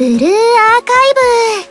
ブルーアーカイブ。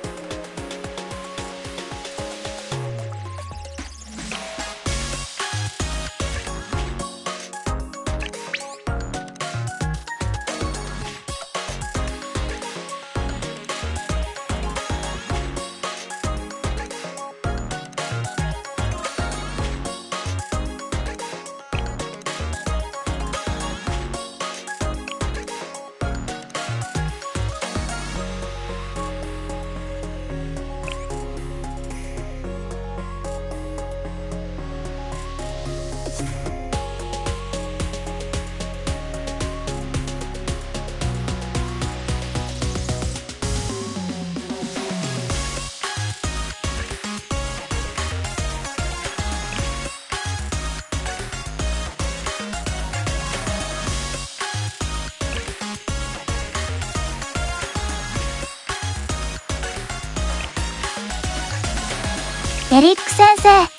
エリック先生。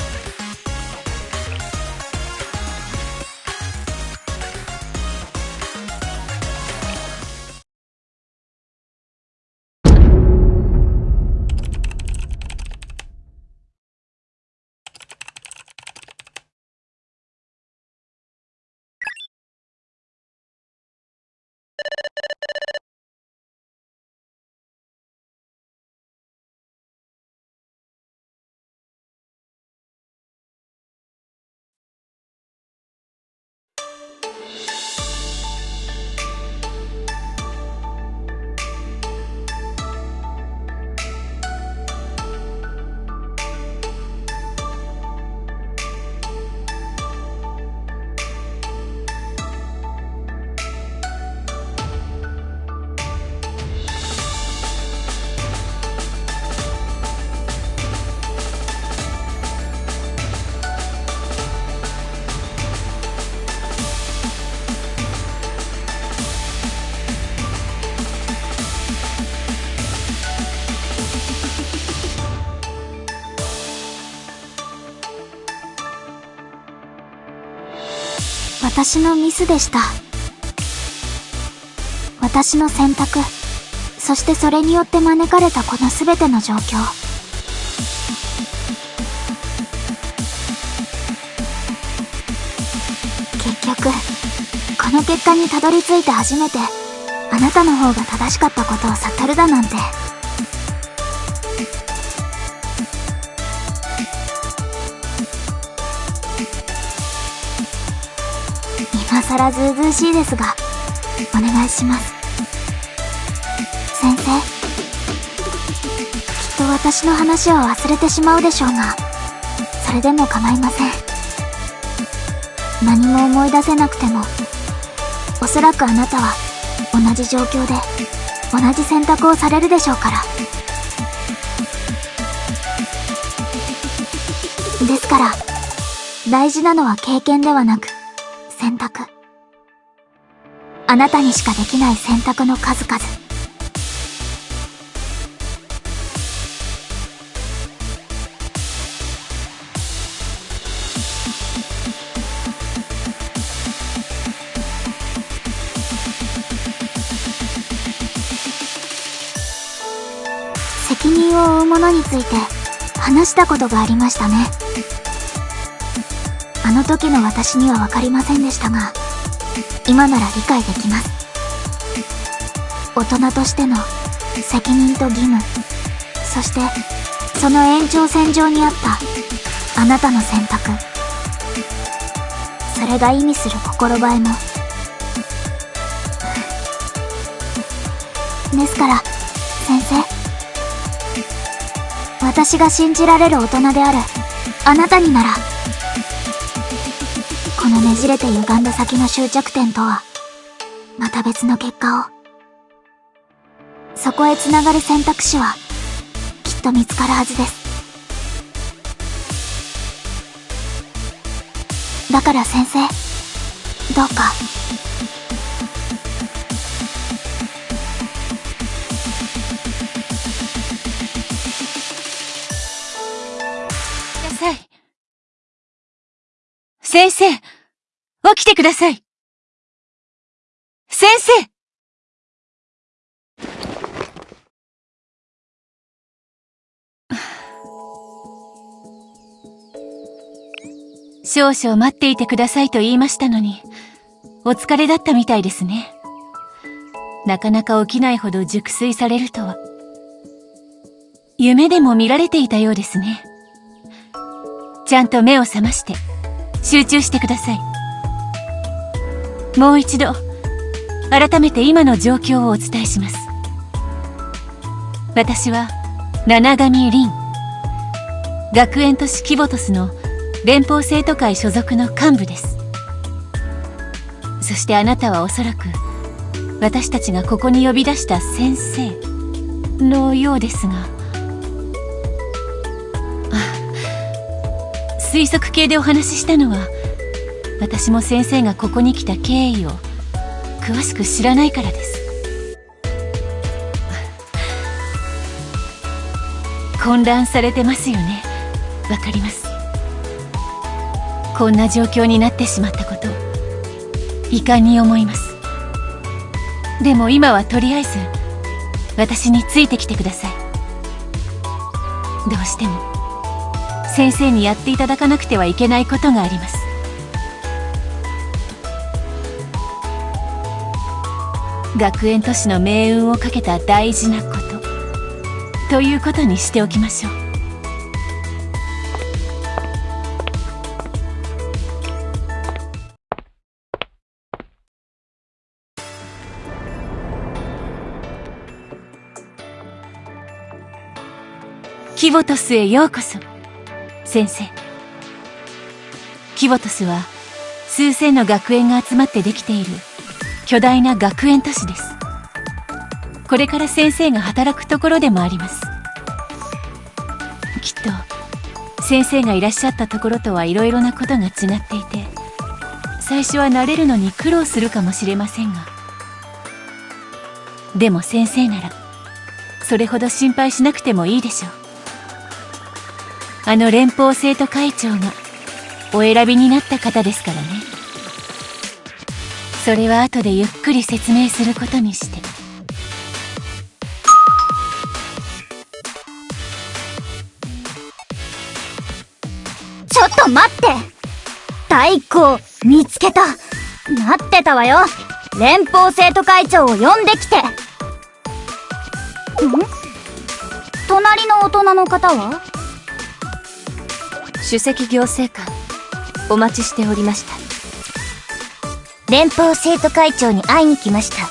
私のミスでした。私の選択。そしてそれによって招かれたこの全ての状況。結局この結果にたどり着いて初めてあなたの方が正しかったことを悟るだなんて。さらずうずうしいですがお願いします。先生きっと私の話は忘れてしまうでしょうがそれでも構いません。何も思い出せなくてもおそらくあなたは同じ状況で同じ選択をされるでしょうから。ですから大事なのは経験ではなく選択。あなたにしかできない選択の数々。責任を負うものについて話したことがありましたね。あの時の私には分かりませんでしたが今なら理解できます。大人としての責任と義務。そしてその延長線上にあったあなたの選択。それが意味する心映えも。ですから先生。私が信じられる大人であるあなたにならのねじれて歪んだ先の終着点とはまた別の結果を。そこへつながる選択肢はきっと見つかるはずです。だから先生どうか。先生。起きてください先生少々待っていてくださいと言いましたのに、お疲れだったみたいですね。なかなか起きないほど熟睡されるとは。夢でも見られていたようですね。ちゃんと目を覚まして、集中してください。もう一度、改めて今の状況をお伝えします。私は、七神凛。学園都市キボトスの連邦生徒会所属の幹部です。そしてあなたはおそらく、私たちがここに呼び出した先生のようですが、推測系でお話ししたのは私も先生がここに来た経緯を詳しく知らないからです。混乱されてますよね。わかります。こんな状況になってしまったこと遺憾に思います。でも今はとりあえず私についてきてください。どうしても先生にやっていただかなくてはいけないことがあります。学園都市の命運をかけた大事なこと。ということにしておきましょう。キボトスへようこそ。先生。キボトスは数千の学園が集まってできている巨大な学園都市です。これから先生が働くところでもあります。きっと先生がいらっしゃったところとはいろいろなことが違っていて最初は慣れるのに苦労するかもしれませんが。でも先生ならそれほど心配しなくてもいいでしょう。あの連邦生徒会長がお選びになった方ですからね。それは後でゆっくり説明することにして。ちょっと待って。太鼓見つけた。待ってたわよ。連邦生徒会長を呼んできて。ん？隣の大人の方は？首席行政官お待ちしておりました。連邦生徒会長に会いに来ました。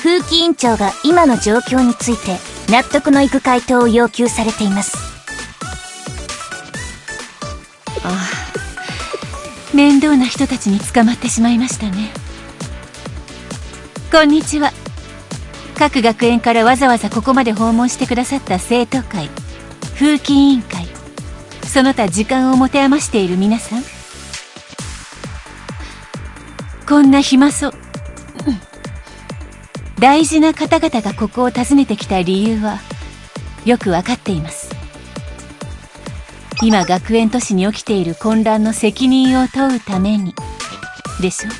風紀委員長が今の状況について納得のいく回答を要求されています。ああ面倒な人たちに捕まってしまいましたね。こんにちは。各学園からわざわざここまで訪問してくださった生徒会風紀委員会。その他時間を持て余している皆さん。こんな暇そう、大事な方々がここを訪ねてきた理由はよくわかっています。今学園都市に起きている混乱の責任を問うために。でしょ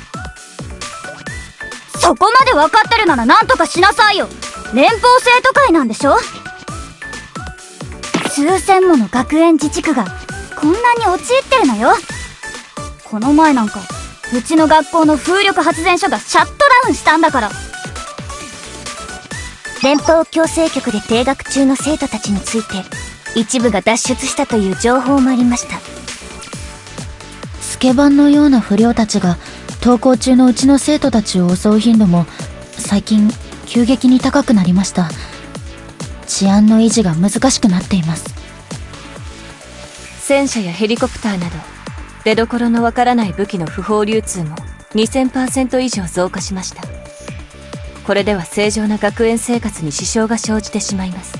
そこまで分かってるなら何とかしなさいよ。連邦生徒会なんでしょ。数千もの学園自治区がこんなに陥ってるのよ。この前なんかうちの学校の風力発電所がシャットダウンしたんだから。連邦強制局で停学中の生徒たちについて一部が脱出したという情報もありました。スケバンのような不良たちが登校中のうちの生徒たちを襲う頻度も最近急激に高くなりました。治安の維持が難しくなっています。戦車やヘリコプターなど出どころのわからない武器の不法流通も2000%以上増加しました。これでは正常な学園生活に支障が生じてしまいます。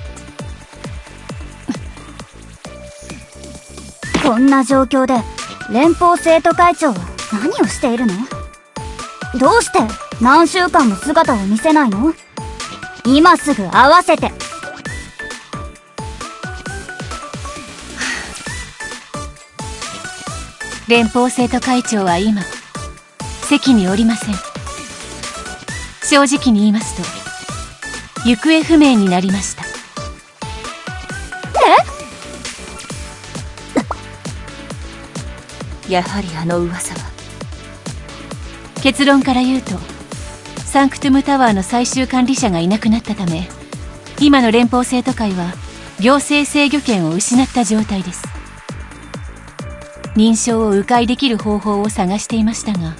こんな状況で連邦生徒会長は何をしているの？どうして何週間も姿を見せないの？今すぐ会わせて。連邦生徒会長は今席におりません。正直に言いますと行方不明になりました。え？やはりあの噂は？結論から言うとサンクトゥムタワーの最終管理者がいなくなったため今の連邦生徒会は行政制御権を失った状態です認証を迂回できる方法を探していましたが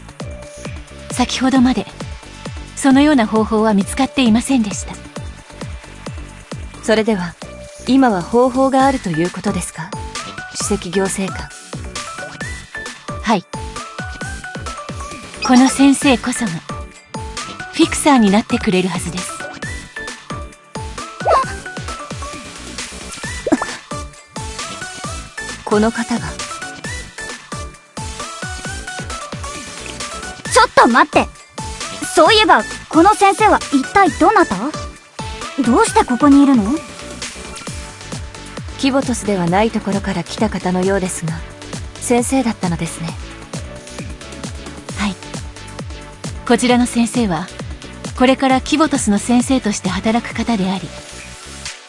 先ほどまでそのような方法は見つかっていませんでした。それでは今は方法があるということですか？首席行政官。はい。この先生こそがフィクサーになってくれるはずです。この方がと待って。そういえばこの先生は一体どなた？どうしてここにいるの？キボトスではないところから来た方のようですが先生だったのですね。はい。こちらの先生はこれからキボトスの先生として働く方であり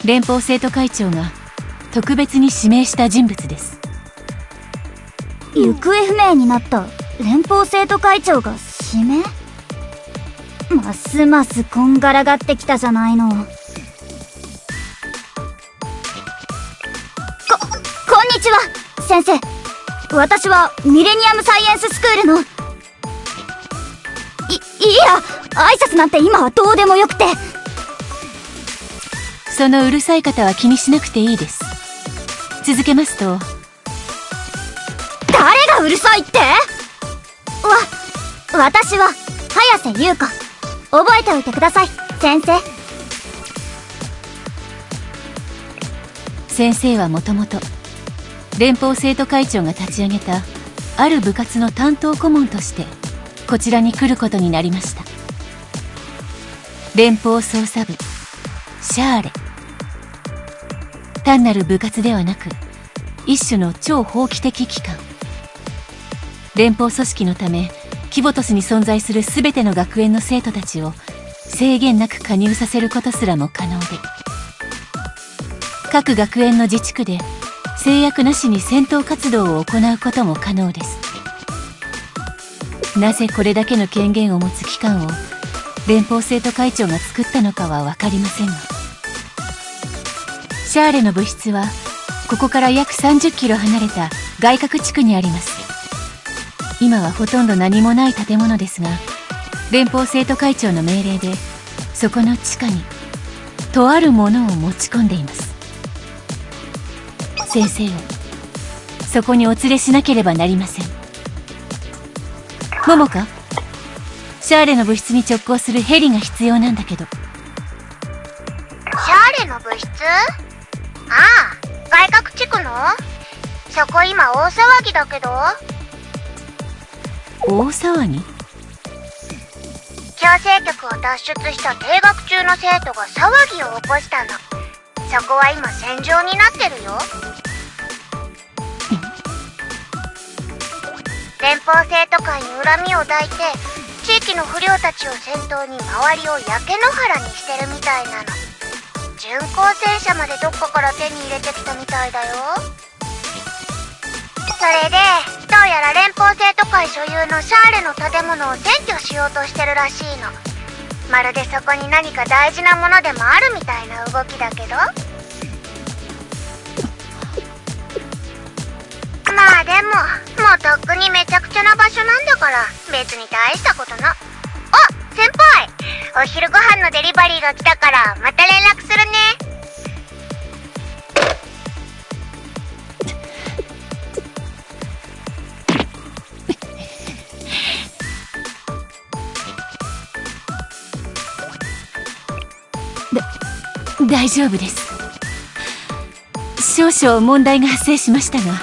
連邦生徒会長が特別に指名した人物です。行方不明になった連邦生徒会長が指名ますますこんがらがってきたじゃないの。ここんにちは先生。私はミレニアムサイエンススクールの。いいや挨拶なんて今はどうでもよくて。そのうるさい方は気にしなくていいです。続けますと。誰がうるさいって？わ私は早瀬優子。覚えておいてください先生。先生はもともと連邦生徒会長が立ち上げたある部活の担当顧問としてこちらに来ることになりました。連邦捜査部シャーレ。単なる部活ではなく一種の超法規的機関。連邦組織のためキボトスに存在する全ての学園の生徒たちを制限なく加入させることすらも可能で各学園の自治区で制約なしに戦闘活動を行うことも可能です。なぜこれだけの権限を持つ機関を連邦生徒会長が作ったのかは分かりませんがシャーレの部室はここから約30キロ離れた外郭地区にあります。今はほとんど何もない建物ですが連邦生徒会長の命令でそこの地下にとあるものを持ち込んでいます。先生をそこにお連れしなければなりません。モモカシャーレの部室に直行するヘリが必要なんだけど。シャーレの部室？ああ外郭地区の？そこ今大騒ぎだけど？大騒ぎ？強制局を脱出した定学中の生徒が騒ぎを起こしたの。そこは今戦場になってるよ。連邦生徒会に恨みを抱いて地域の不良たちを先頭に周りを焼け野原にしてるみたいなの。巡航戦車までどっかから手に入れてきたみたいだよそれでどうやら連邦生徒会所有のシャーレの建物を占拠しようとしてるらしいの。まるでそこに何か大事なものでもあるみたいな動きだけど。まあでももうとっくにめちゃくちゃな場所なんだから別に大したことな。あ先輩！お昼ご飯のデリバリーが来たからまた連絡するね。大丈夫です。少々問題が発生しましたが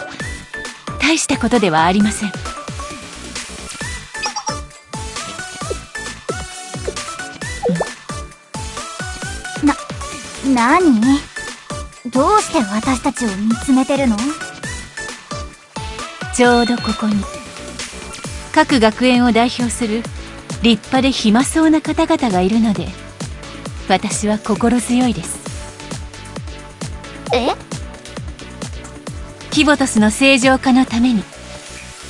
大したことではありません。な、なにどうして私たちを見つめてるの？ちょうどここに各学園を代表する立派で暇そうな方々がいるので私は心強いですえ？キボトスの正常化のために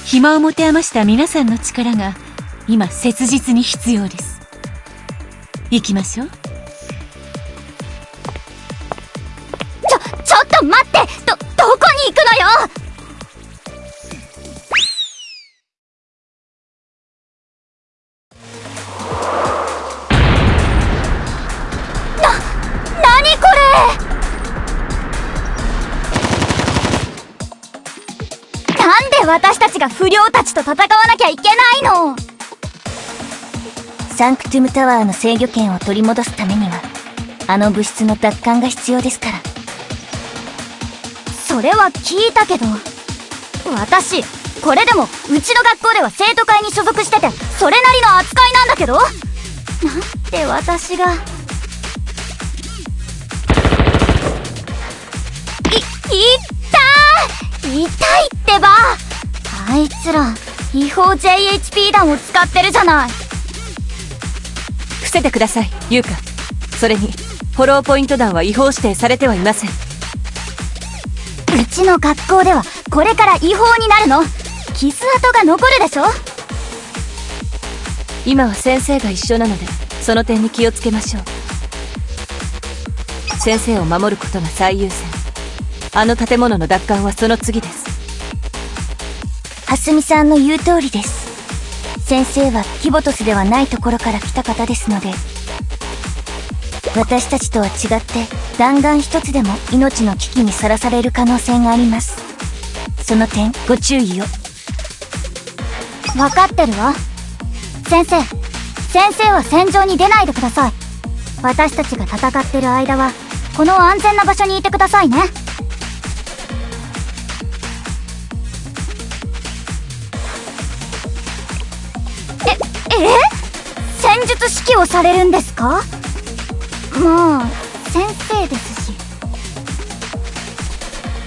暇を持て余した皆さんの力が今切実に必要です。行きましょう。ちが不良たちと戦わなきゃいけないの。サンクトゥムタワーの制御権を取り戻すためにはあの物質の奪還が必要ですから。それは聞いたけど私これでもうちの学校では生徒会に所属しててそれなりの扱いなんだけど？なんで私が。い痛い痛いってば。あいつら違法 JHP 弾を使ってるじゃない。伏せてください優香それにフォローポイント弾は違法指定されてはいません。うちの学校ではこれから違法になるの。傷跡が残るでしょ。今は先生が一緒なのでその点に気をつけましょう。先生を守ることが最優先。あの建物の奪還はその次です蓮見さんの言う通りです。先生はキボトスではないところから来た方ですので私たちとは違って弾丸一つでも命の危機にさらされる可能性があります。その点ご注意を。分かってるわ。先生先生は戦場に出ないでください。私たちが戦ってる間はこの安全な場所にいてくださいね。戦術指揮をされるんですか？もう先生ですし。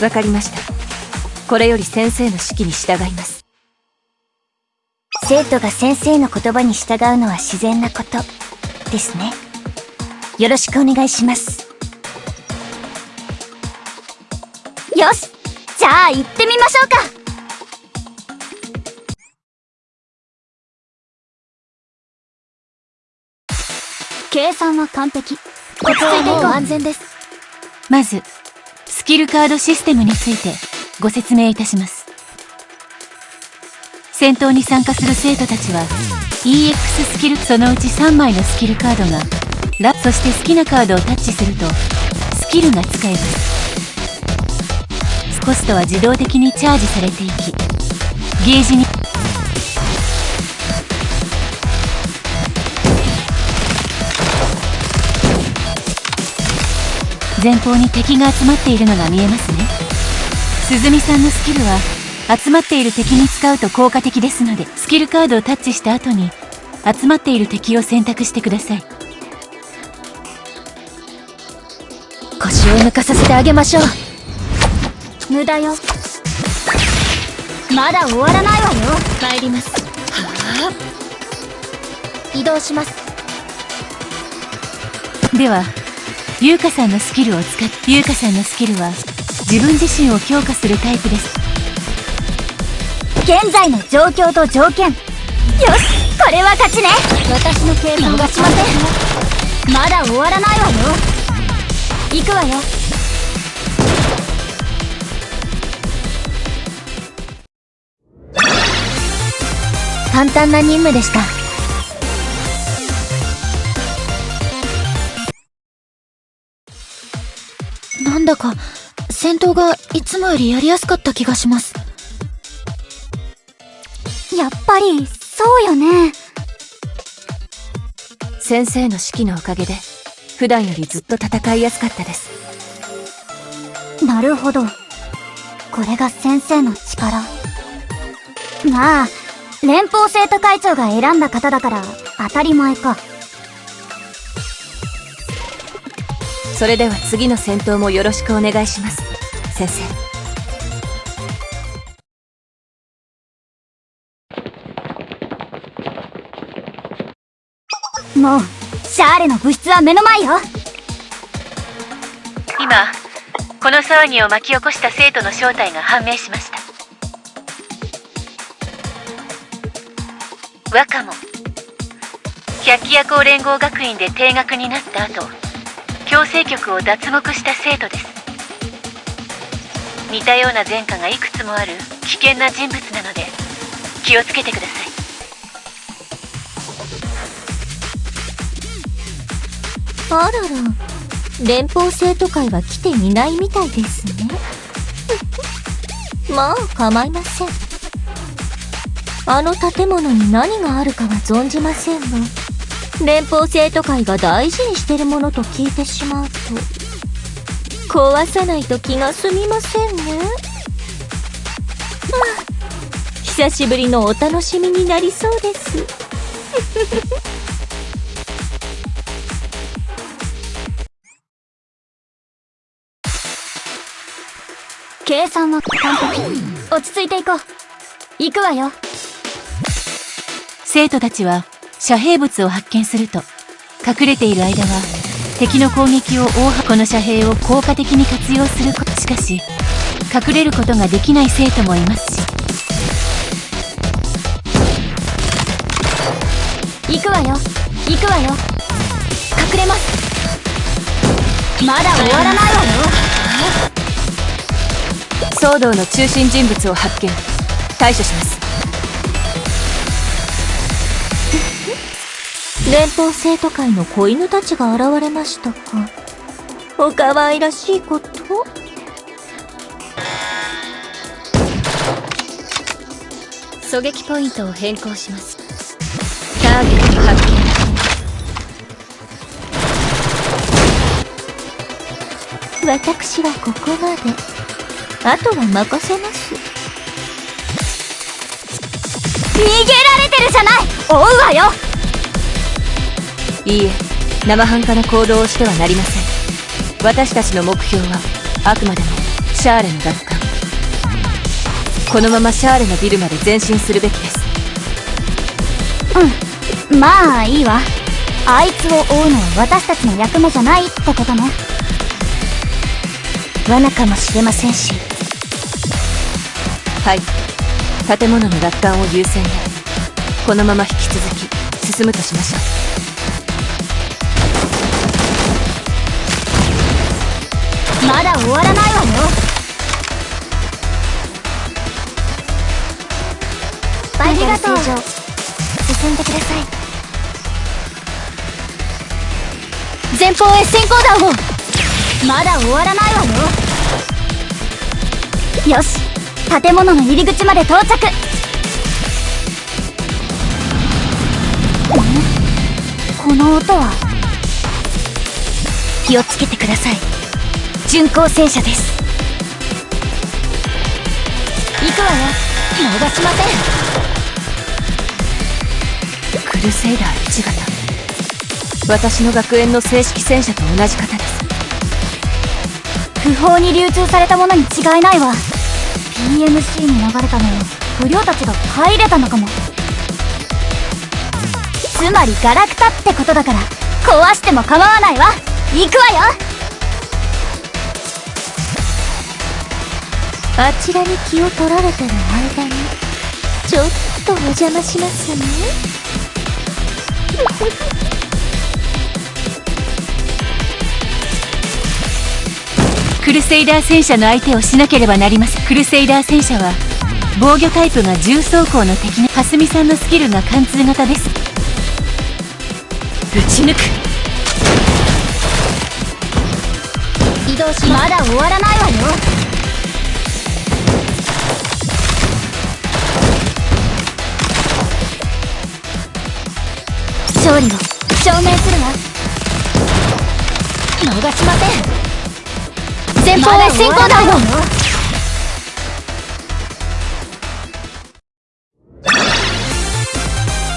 わかりました。これより先生の指揮に従います。生徒が先生の言葉に従うのは自然なことですね。よろしくお願いします。よしじゃあ行ってみましょうか計算は完璧。落ち着いていこう安全です。まずスキルカードシステムについてご説明いたします。戦闘に参加する生徒たちは EX スキルそのうち3枚のスキルカードがラそして好きなカードをタッチするとスキルが使えます。コストは自動的にチャージされていきゲージに前方に敵が集まっているのが見えますね。鈴見さんのスキルは集まっている敵に使うと効果的ですのでスキルカードをタッチした後に集まっている敵を選択してください。腰を抜かさせてあげましょう。無駄よ。まだ終わらないわよ。参ります。移動します。では優香さんのスキルを使って優香さんのスキルは自分自身を強化するタイプです。現在の状況と条件。よしこれは勝ちね。私の計算はしません。まだ終わらないわよ。行くわよ。簡単な任務でした。だか戦闘がいつもよりやりやすかった気がします。やっぱりそうよね。先生の指揮のおかげで普段よりずっと戦いやすかったです。なるほど。これが先生の力。まあ連邦生徒会長が選んだ方だから当たり前かそれでは次の戦闘もよろしくお願いします。先生。もうシャーレの物質は目の前よ。今この騒ぎを巻き起こした生徒の正体が判明しました。若も百鬼夜行連合学院で定額になった後強制局を脱獄した生徒です。似たような前科がいくつもある危険な人物なので気をつけてください。あらら連邦生徒会は来ていないみたいですね。まあ構いません。あの建物に何があるかは存じませんが連邦生徒会が大事にしてるものと聞いてしまうと壊さないと気が済みませんね、はあ、久しぶりのお楽しみになりそうです。計算は完璧落ち着いていこう。行くわよ。生徒たちは遮蔽物を発見すると隠れている間は敵の攻撃を大箱の遮蔽を効果的に活用することしかし隠れることができない生徒もいますし。行くわよ。行くわよ。隠れます。まだ終わらないわよ。騒動の中心人物を発見。対処します連邦生徒会の子犬たちが現れましたか。お可愛らしいこと。狙撃ポイントを変更します。ターゲット発見。私はここまで。あとは任せます。逃げられてるじゃない。追うわよ。いいえ生半可な行動をしてはなりません。私たちの目標はあくまでもシャーレの奪還。このままシャーレのビルまで前進するべきです。うんまあいいわ。あいつを追うのは私たちの役目じゃないってことね。罠かもしれませんし。はい。建物の奪還を優先でこのまま引き続き進むとしましょうまだ終わらないわよ。ありがとう進んでください。前方へ先行弾を。まだ終わらないわよ。よし。建物の入り口まで到着。この音は？気をつけてください巡航戦車です。行くわよ。逃しません。クルセイダー1型。私の学園の正式戦車と同じ型です。不法に流通されたものに違いないわ。PMC に流れたのを不良たちが入れたのかも。つまりガラクタってことだから壊しても構わないわ。行くわよあちらに気を取られてる間にちょっとお邪魔しますね。クルセイダー戦車の相手をしなければなりません。クルセイダー戦車は防御タイプが重装甲の敵の蓮見さんのスキルが貫通型です。ぶち抜く。移動しまだ終わらないわよ勝利を証明するわ。逃しません。前方へ進行弾を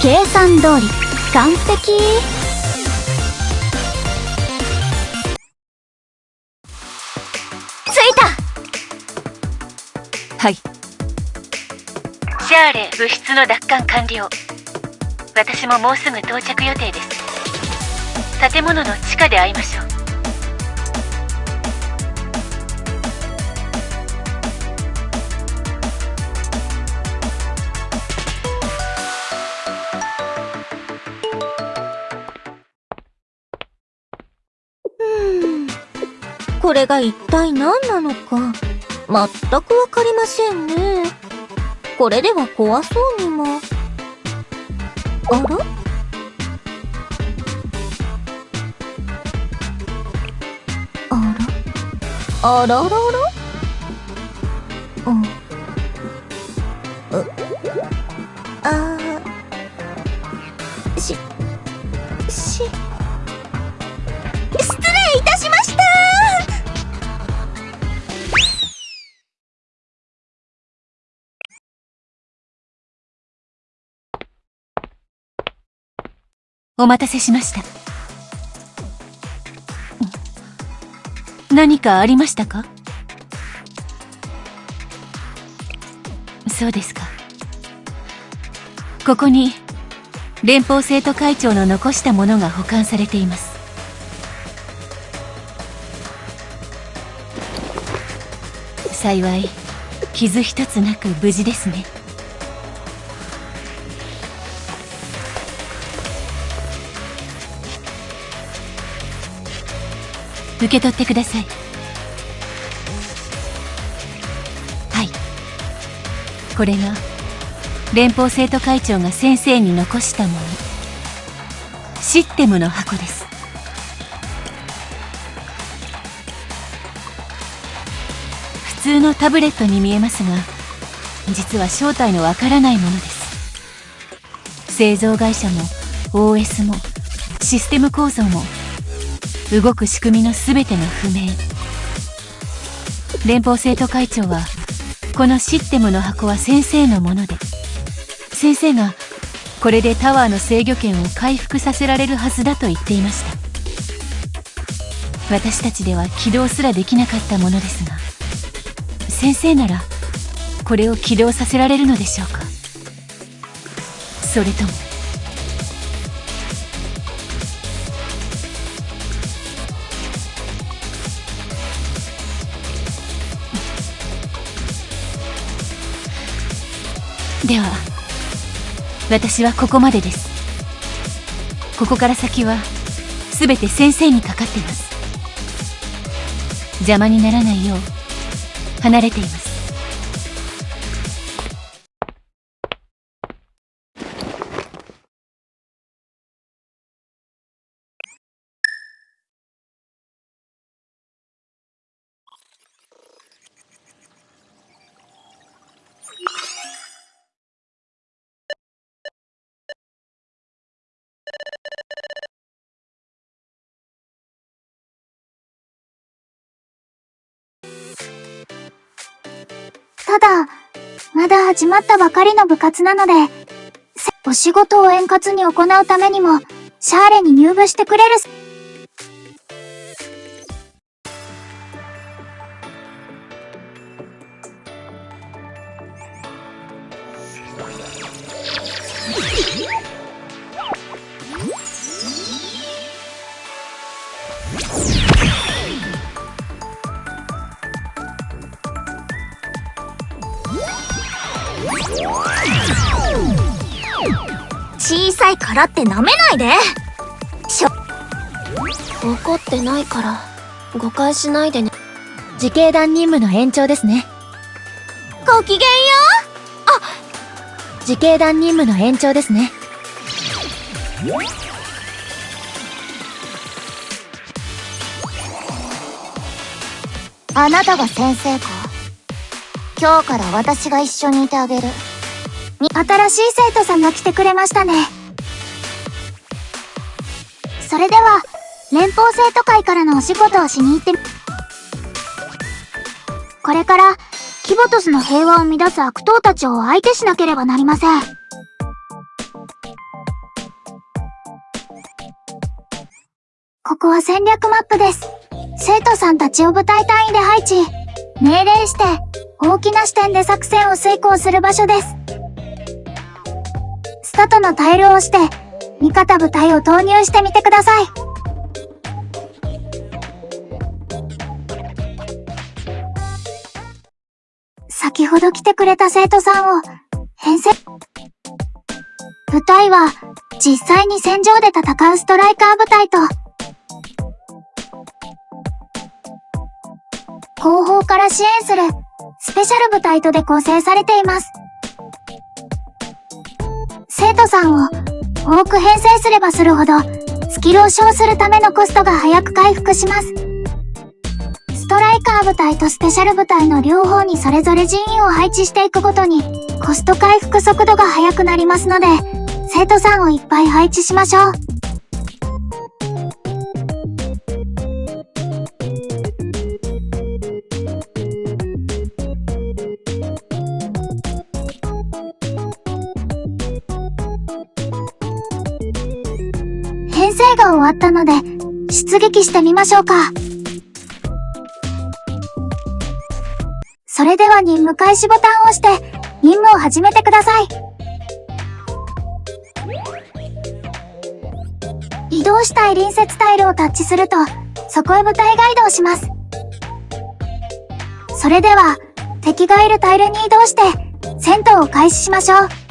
計算通り完璧。着いた。はい。シャーレ物質の奪還完了私ももうすぐ到着予定です。建物の地下で会いましょう。これが一体何なのか。全く分かりませんね。これでは怖そうにも。あら？あら？あら？らら？うん。あ、あお待たせしました。何かありましたか？そうですか。ここに連邦生徒会長の残したものが保管されています。幸い傷一つなく無事ですね。受け取ってください。はい。これが連邦生徒会長が先生に残したもの。システムの箱です。普通のタブレットに見えますが実は正体のわからないものです。製造会社も OS もシステム構造も動く仕組みの全てが不明。連邦生徒会長はこのシステムの箱は先生のもので先生がこれでタワーの制御権を回復させられるはずだと言っていました。私たちでは起動すらできなかったものですが先生ならこれを起動させられるのでしょうか。それともでは私はここまでです。ここから先は全て先生にかかってます。邪魔にならないよう離れています。だ、まだ始まったばかりの部活なので、お仕事を円滑に行うためにも、シャーレに入部してくれる小さいからって舐めないで。しょ。怒ってないから誤解しないでね。自警団任務の延長ですね。ごきげんよ自警団任務の延長ですね。あなたが先生か？今日から私が一緒にいてあげる。に、新しい生徒さんが来てくれましたね。それでは、連邦生徒会からのお仕事をしに行って、これから、キボトスの平和を乱す悪党たちを相手しなければなりません。ここは戦略マップです。生徒さんたちを部隊単位で配置。命令して、大きな視点で作戦を遂行する場所です。スタートのタイルを押して、味方部隊を投入してみてください。先ほど来てくれた生徒さんを、編成。部隊は、実際に戦場で戦うストライカー部隊と、後方から支援するスペシャル部隊とで構成されています。生徒さんを多く編成すればするほど、スキルを消するためのコストが早く回復します。ストライカー部隊とスペシャル部隊の両方にそれぞれ人員を配置していくごとに、コスト回復速度が速くなりますので、生徒さんをいっぱい配置しましょう。ったので、出撃してみましょうか。それでは任務開始ボタンを押して、任務を始めてください。移動したい隣接タイルをタッチすると、そこへ部隊が移動します。それでは、敵がいるタイルに移動して、戦闘を開始しましょう。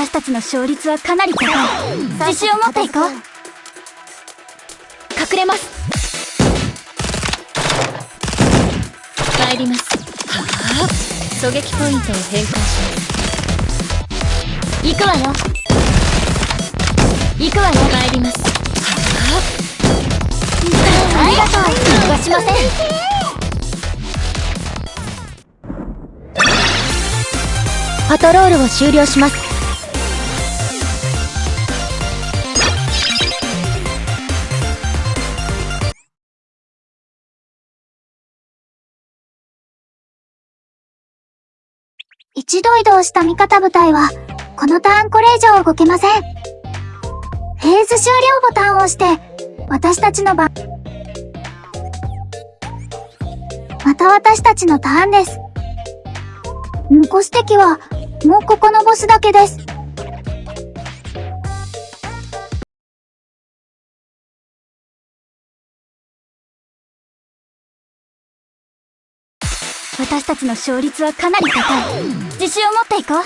私たちの勝率はかなり高い。自信を持っていこう。隠れます。帰ります。はあ狙撃ポイントを変更します。行くわよ。行くわよ。帰ります。はあありがとう。逃しません。パトロールを終了します一度移動した味方部隊は、このターンこれ以上動けません。フェーズ終了ボタンを押して、私たちの番。また私たちのターンです。残す敵は、もうここのボスだけです。私たちの勝率はかなり高い。自信を持っていこう。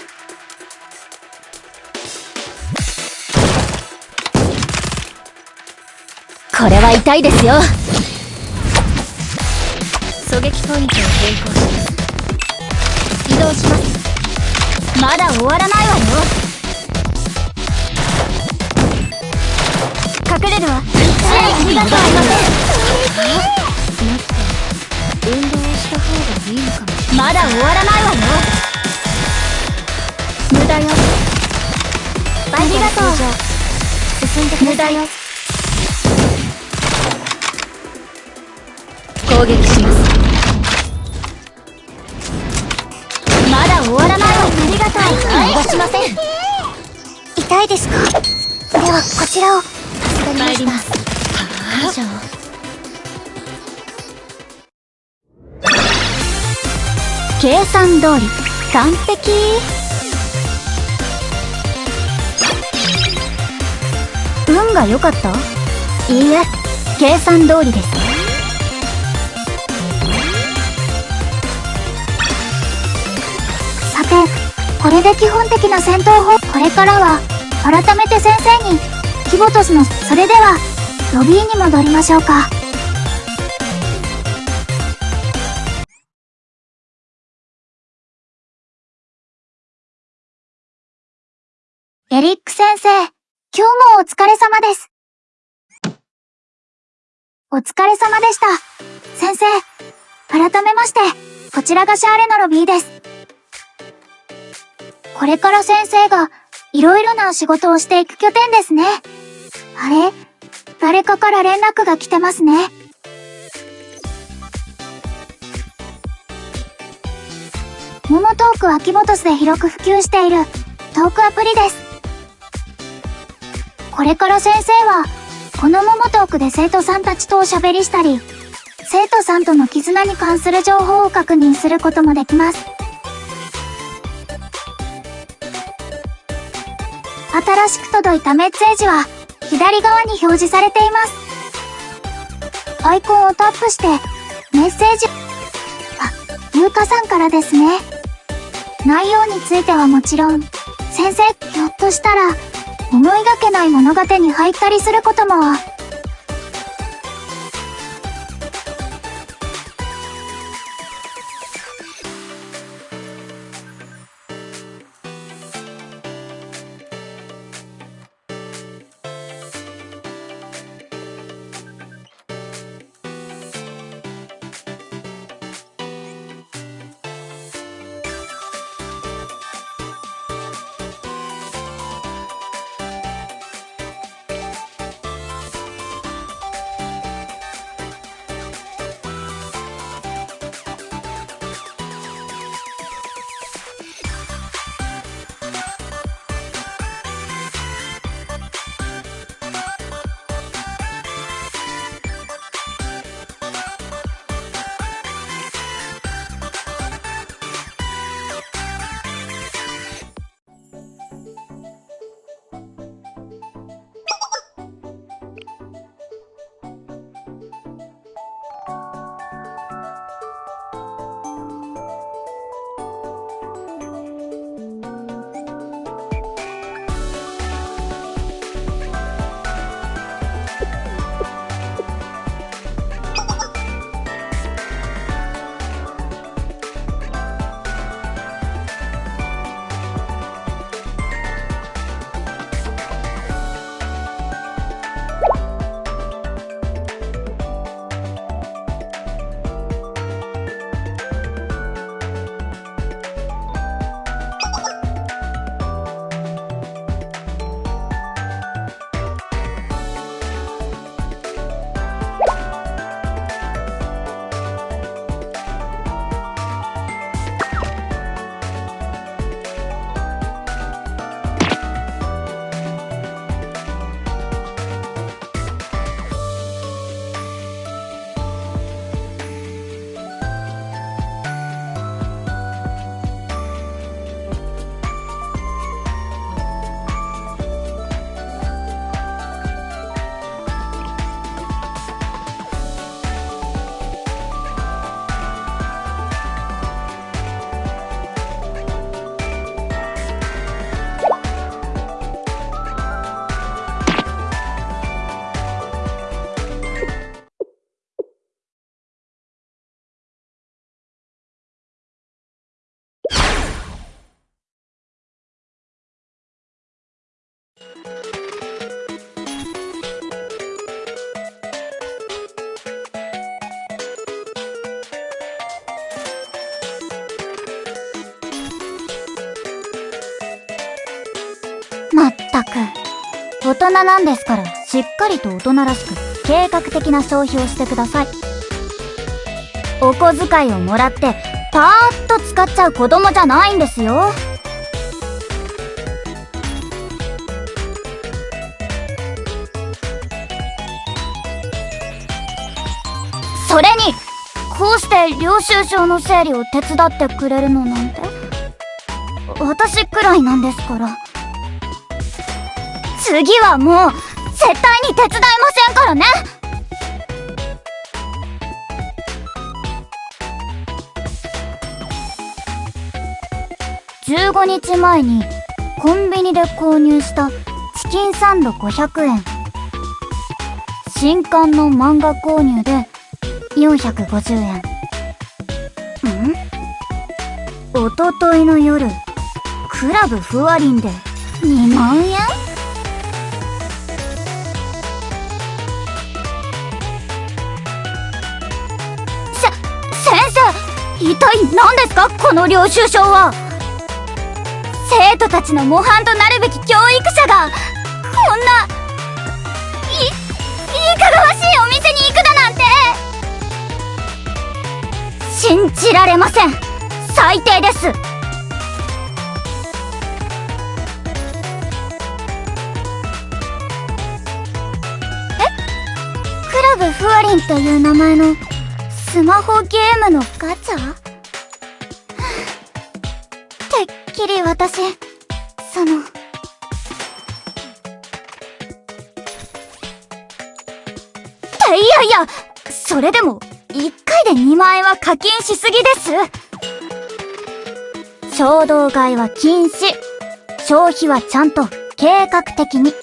これは痛いですよ。狙撃ポイントを変更します。移動します。まだ終わらないわよ。隠れるわ。支援ありがとうございません運動した方がいいのかもまだ終わらない。わよ無駄よ。ありがとう。進んで無駄よ。攻撃します。まだ終わらないわありがとう。逃しません。痛いですか？ではこちらを。助かりました。はあ計算通り。完璧。運が良かった？いいえ。計算通りです。さてこれで基本的な戦闘法？これからは改めて先生にキボトスのそれではロビーに戻りましょうか。エリック先生、今日もお疲れ様です。お疲れ様でした。先生、改めまして、こちらがシャーレのロビーです。これから先生が、いろいろな仕事をしていく拠点ですね。あれ誰かから連絡が来てますね。モモトークはキボトスで広く普及しているトークアプリです。これから先生は、このモモトークで生徒さんたちとおしゃべりしたり、生徒さんとの絆に関する情報を確認することもできます。新しく届いたメッセージは、左側に表示されています。アイコンをタップして、メッセージ、あ、優香さんからですね。内容についてはもちろん、先生、ひょっとしたら、思いがけない物語に入ったりすることも、大人なんですから、しっかりと大人らしく、計画的な消費をしてください。お小遣いをもらって、パーッと使っちゃう子供じゃないんですよ。それに、こうして領収書の整理を手伝ってくれるのなんて、私くらいなんですから。次はもう、絶対に手伝いませんからね。15日前にコンビニで購入したチキンサンド500円。新刊の漫画購入で450円。ん？おとといの夜クラブふわりんで2万円？この領収書は生徒たちの模範となるべき教育者がこんないいいかがわしいお店に行くだなんて信じられません。最低です。え？クラブふわりんという名前のスマホゲームのガチャ？きり私、その、いやいや、それでも、1回で2万円は課金しすぎです。衝動買いは禁止。消費はちゃんと計画的に。